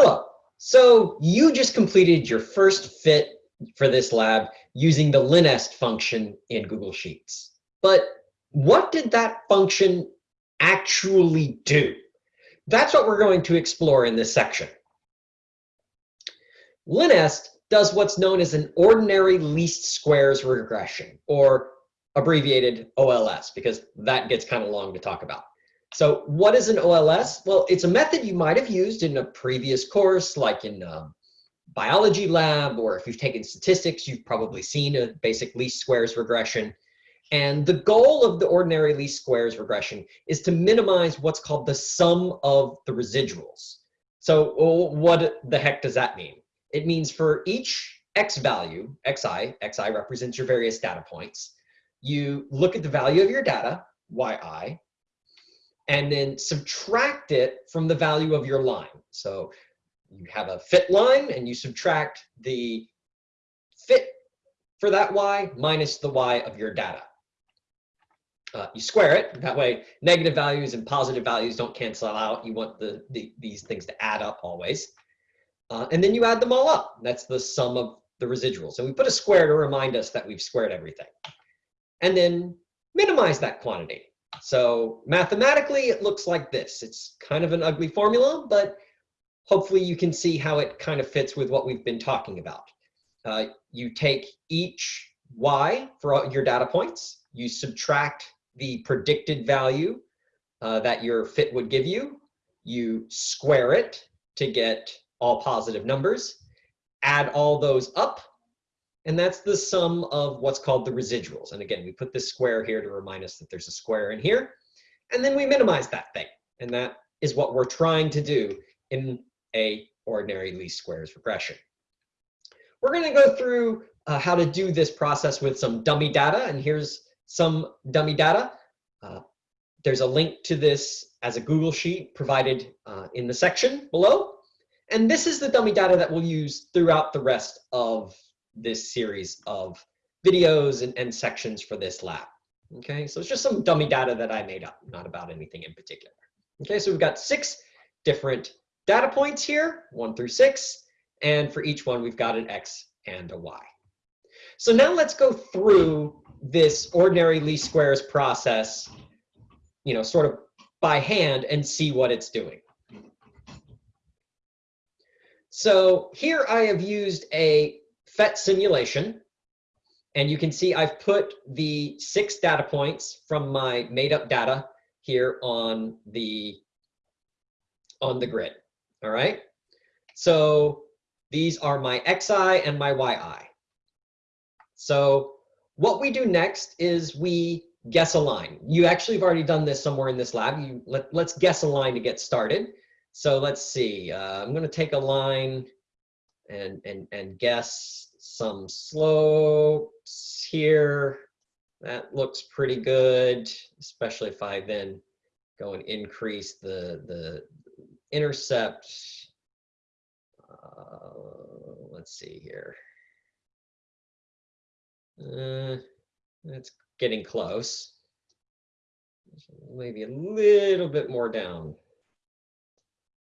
Hello. So you just completed your first fit for this lab using the linest function in Google Sheets. But what did that function actually do? That's what we're going to explore in this section. Linest does what's known as an ordinary least squares regression, or abbreviated OLS, because that gets kind of long to talk about. So what is an OLS? Well, it's a method you might have used in a previous course, like in um, biology lab, or if you've taken statistics, you've probably seen a basic least squares regression. And the goal of the ordinary least squares regression is to minimize what's called the sum of the residuals. So what the heck does that mean? It means for each x value, xi, xi represents your various data points, you look at the value of your data, yi, and then subtract it from the value of your line. So you have a fit line and you subtract the fit for that y minus the y of your data. Uh, you square it, that way negative values and positive values don't cancel out. You want the, the these things to add up always. Uh, and then you add them all up. That's the sum of the residuals. And we put a square to remind us that we've squared everything. And then minimize that quantity. So mathematically, it looks like this. It's kind of an ugly formula, but hopefully you can see how it kind of fits with what we've been talking about. Uh, you take each y for your data points, you subtract the predicted value uh, that your fit would give you, you square it to get all positive numbers, add all those up, and that's the sum of what's called the residuals. And again, we put this square here to remind us that there's a square in here. And then we minimize that thing. And that is what we're trying to do in a ordinary least squares regression. We're going to go through uh, how to do this process with some dummy data. And here's some dummy data. Uh, there's a link to this as a Google Sheet provided uh, in the section below. And this is the dummy data that we'll use throughout the rest of this series of videos and, and sections for this lab. Okay, so it's just some dummy data that I made up, not about anything in particular. Okay, so we've got six different data points here, one through six, and for each one we've got an X and a Y. So now let's go through this ordinary least squares process, you know, sort of by hand and see what it's doing. So here I have used a PhET simulation. And you can see I've put the six data points from my made up data here on the, on the grid. All right. So these are my XI and my YI. So what we do next is we guess a line. You actually have already done this somewhere in this lab. You let, let's guess a line to get started. So let's see. Uh, I'm going to take a line and and and guess some slopes here. That looks pretty good, especially if I then go and increase the, the intercept. Uh, let's see here. Uh, it's getting close. Maybe a little bit more down.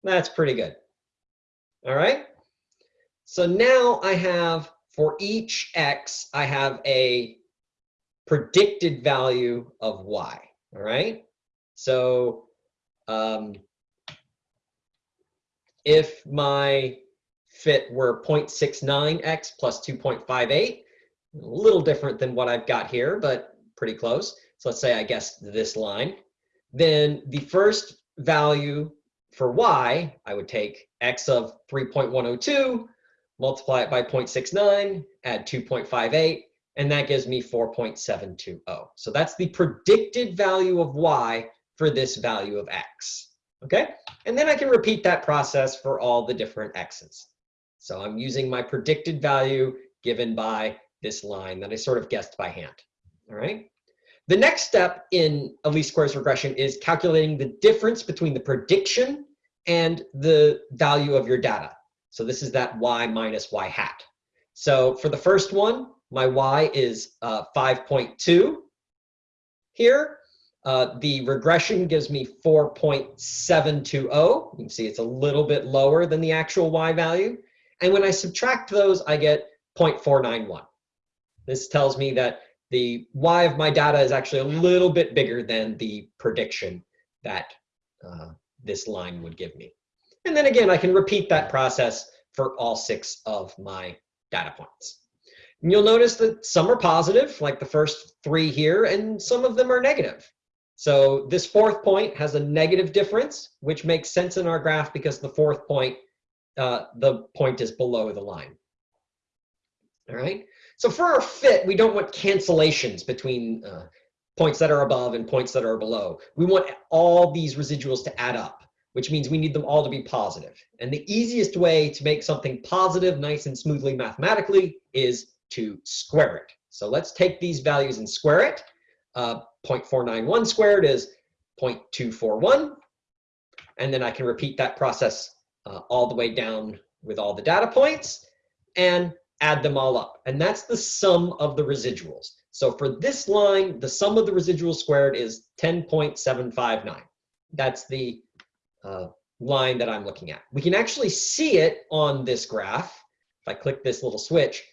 That's pretty good. All right. So now I have for each x, I have a predicted value of y, all right? So um, if my fit were 0.69x plus 2.58, a little different than what I've got here, but pretty close. So let's say I guessed this line. Then the first value for y, I would take x of 3.102 multiply it by 0.69, add 2.58, and that gives me 4.720. So that's the predicted value of y for this value of x. Okay, and then I can repeat that process for all the different x's. So I'm using my predicted value given by this line that I sort of guessed by hand. All right. The next step in a least squares regression is calculating the difference between the prediction and the value of your data. So this is that y minus y hat. So for the first one, my y is uh, 5.2 here. Uh, the regression gives me 4.720. You can see it's a little bit lower than the actual y value. And when I subtract those, I get 0.491. This tells me that the y of my data is actually a little bit bigger than the prediction that uh, this line would give me. And then again, I can repeat that process for all six of my data points. And you'll notice that some are positive, like the first three here, and some of them are negative. So this fourth point has a negative difference, which makes sense in our graph because the fourth point, uh, the point is below the line. All right. So for our fit, we don't want cancellations between uh, points that are above and points that are below. We want all these residuals to add up, which means we need them all to be positive. And the easiest way to make something positive nice and smoothly mathematically is to square it. So let's take these values and square it. Uh, 0.491 squared is 0.241. And then I can repeat that process uh, all the way down with all the data points and add them all up. And that's the sum of the residuals. So for this line, the sum of the residuals squared is 10.759. That's the uh, line that I'm looking at. We can actually see it on this graph. If I click this little switch,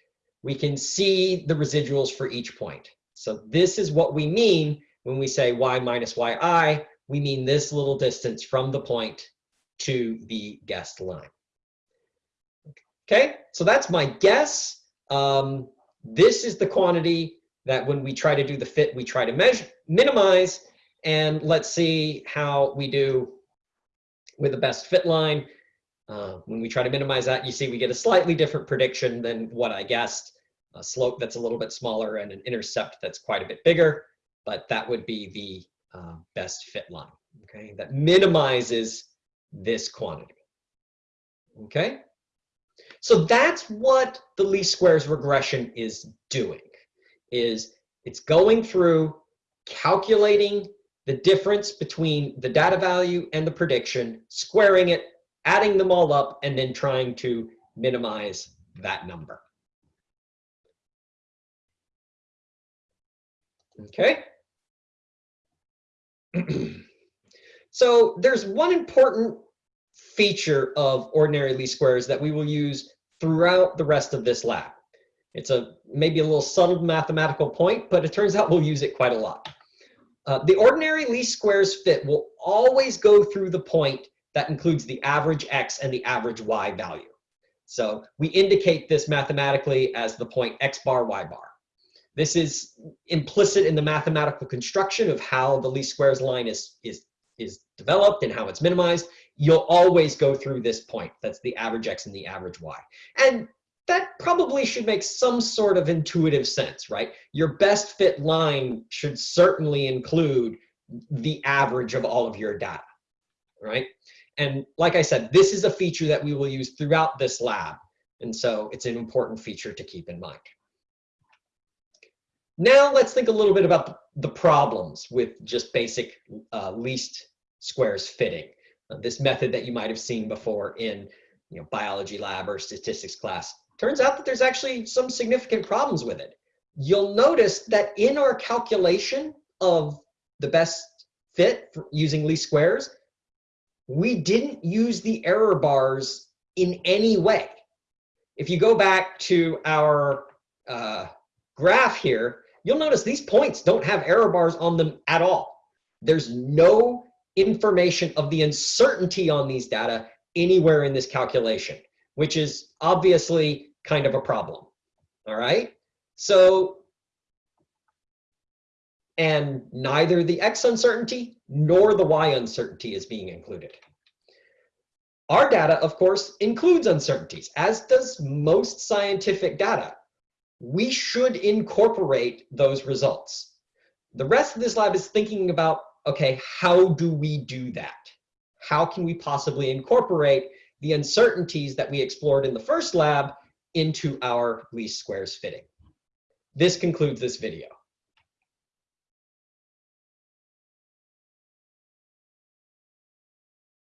we can see the residuals for each point. So this is what we mean when we say y minus yi. We mean this little distance from the point to the guessed line. Okay, so that's my guess. Um, this is the quantity that when we try to do the fit, we try to measure, minimize, and let's see how we do with the best fit line. Uh, when we try to minimize that, you see we get a slightly different prediction than what I guessed. A slope that's a little bit smaller and an intercept that's quite a bit bigger, but that would be the uh, best fit line, okay? That minimizes this quantity, okay? So that's what the least squares regression is doing, is it's going through calculating the difference between the data value and the prediction, squaring it, adding them all up, and then trying to minimize that number. Okay. so there's one important feature of ordinary least squares that we will use throughout the rest of this lab. It's a maybe a little subtle mathematical point, but it turns out we'll use it quite a lot. Uh, the ordinary least squares fit will always go through the point that includes the average x and the average y value. So we indicate this mathematically as the point x bar, y bar. This is implicit in the mathematical construction of how the least squares line is, is, is developed and how it's minimized. You'll always go through this point. That's the average x and the average y. And that probably should make some sort of intuitive sense, right? Your best fit line should certainly include the average of all of your data, right? And like I said, this is a feature that we will use throughout this lab. And so it's an important feature to keep in mind. Now let's think a little bit about the problems with just basic uh, least squares fitting. Uh, this method that you might have seen before in you know, biology lab or statistics class. Turns out that there's actually some significant problems with it. You'll notice that in our calculation of the best fit using least squares, we didn't use the error bars in any way. If you go back to our uh, graph here, you'll notice these points don't have error bars on them at all. There's no information of the uncertainty on these data anywhere in this calculation, which is obviously kind of a problem. All right. So, and neither the X uncertainty nor the Y uncertainty is being included. Our data, of course, includes uncertainties, as does most scientific data we should incorporate those results. The rest of this lab is thinking about, okay, how do we do that? How can we possibly incorporate the uncertainties that we explored in the first lab into our least squares fitting? This concludes this video.